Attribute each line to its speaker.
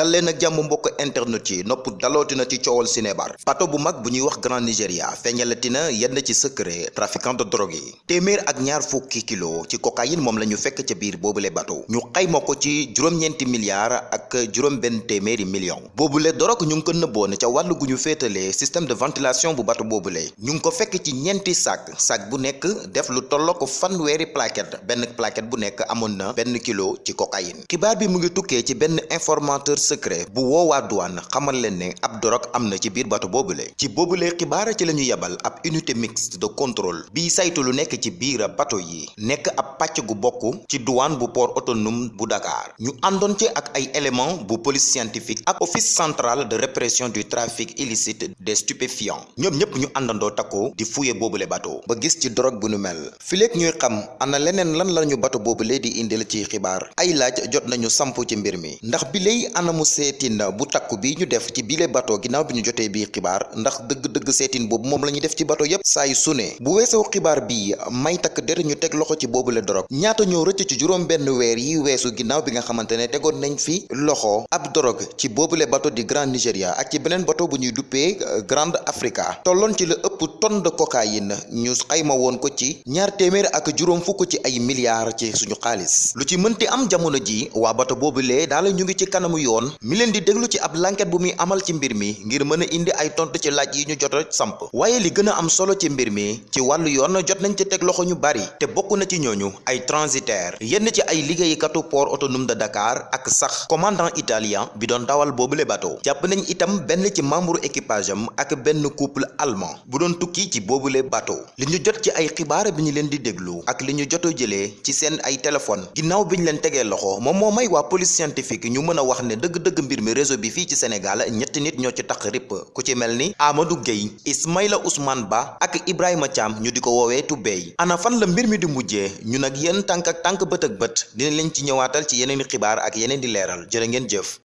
Speaker 1: dal leen ak jàmm mbokk internet yi nopp dalootina ci coowal Sinébar. Bato bu mag bu ñuy wax Grand Nigeria feeñalatina yenn ci secret trafiquant de drogue yi. Téeméer ak ñaar fukki kilo ci cocaïne moom la ñu fekk ca biir boobule bato. Ñu xayma ko ci juróom-ñeenti milliards ak juróom benn téeméeri million boobule drogue ñu ko nëbboon ca féetalee système de ventilation bu bato boobule. Ñu ko fekk ci ñeenti sac. Sac bu nekk def lu tolloo ko fanweeri plaquette benn plaquette bu nekk na kilo ci cocaïne. Xibaar bi mu ngi ci informateur secret bu woowaa douane xamal leen ne ab dorog am na ci biir bato boobule. ci boobule xibaar ci la ñu yebal ab unité mixte de contrôle bii saytu lu nekk ci biir bato yi nekk ab pàcc gu bokk ci douane bu port autonome bu Dakar. ñu àndoon ci ak ay éléments bu police scientifique ak office central de répression du trafic illicite des stupéfiants. ñoom ñëpp ñu àndandoo takkoo di fuye boobule bato. ba gis ci drogue bu nu mel. fileeg ñuy xam ana leneen lan lañu bato boobule di indil ci xibaar. ay laaj jot nañu samp ci mbir mi. ndax bi lay anamu seetin bu takku bi ñu def ci bile bato ginnaaw bi ñu jotee bii xibaar ndax dëgg-dëgg seetin boobu moom la ñuy def ci bu weesoo xibaar bii may takk der ñu teg loxo ci boobule dorog ñaata ñoo rëcc ci juróom benn weer yi weesu ginnaaw bi nga nañ fi loxo ab dorog ci boobule bato di Grand Nigeria ak ci beneen bato bu ñuy Africa tolloon ci ëpp tonne de cocaïne ñu xayma woon ko ci ñaar téeméer ak juróom fukk ci ay milliards ci suñu xaalis. Lu ci mënti am jamono ji waa bato boobulee daal ñu ngi ci kanamu yoon. Mi leen di déglu ci ab bu muy amal ci mbir mi ngir mën a indi ay tontu ci laaj yi ñu jot a samp. Li gën a am solo ci mbir mi ci wàllu yoon jot nañ ci loxo ñu bari te bokk na ci ñooñu ay transitaire yenn ci ay liggéeykatu port autonome de Dakar ak sax commandant italien bi doon dawal boobule bato. Jàpp nañ itam benn ci membre équipage am ak benn couple allemand. Bu tukki ci boobule bato. li ñu jot ci ay xibaar bi ñu leen di déglu ak li ñu joto jëlee ci seen ay téléphone. ginnaaw bi ñu leen loxo moom moo may waa police scientifique ñu mën a wax ne dëgg-dëgg mbir mi réseau bi fii ci Sénégal ñetti nit ñoo ci tax ripp. ku ci mel ni Amadou Gueye Ismaïla Ousmane Ba ak Ibrahima Thiam ñu di ko woowee ana fan la mbir mi di mujjee? ñu nag yéen tànk ak tànk bët ak bët dina leen ci ñëwaatal ci yeneen xibaar ak yeneen di leeral. jërë ngeen jëf